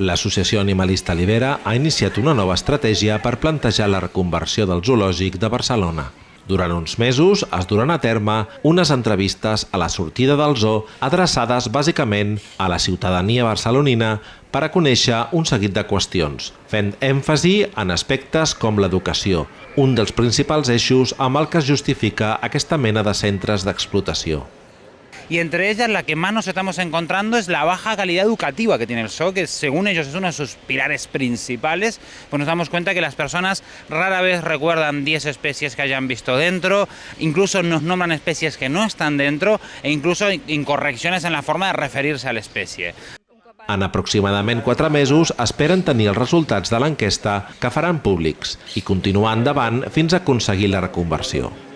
L'Associació Animalista Libera ha iniciat una nova estratègia per plantejar la reconversió del zoològic de Barcelona. Durant uns mesos es duran a terme unes entrevistes a la sortida del zoo adreçades bàsicament a la ciutadania barcelonina per a conèixer un seguit de qüestions, fent èmfasi en aspectes com l'educació, un dels principals eixos amb el que es justifica aquesta mena de centres d'explotació. Y entre ellas la que más nos estamos encontrando es la baja calidad educativa que tiene el zoo, que según ellos es uno de sus pilares principales, pues nos damos cuenta que las personas rara vez recuerdan 10 especies que hayan visto dentro, incluso nos nombran especies que no están dentro e incluso incorrecciones en la forma de referirse a la especie. En aproximadament 4 mesos esperen tenir els resultats de l'enquesta que faran públics i continuar endavant fins a aconseguir la reconversió.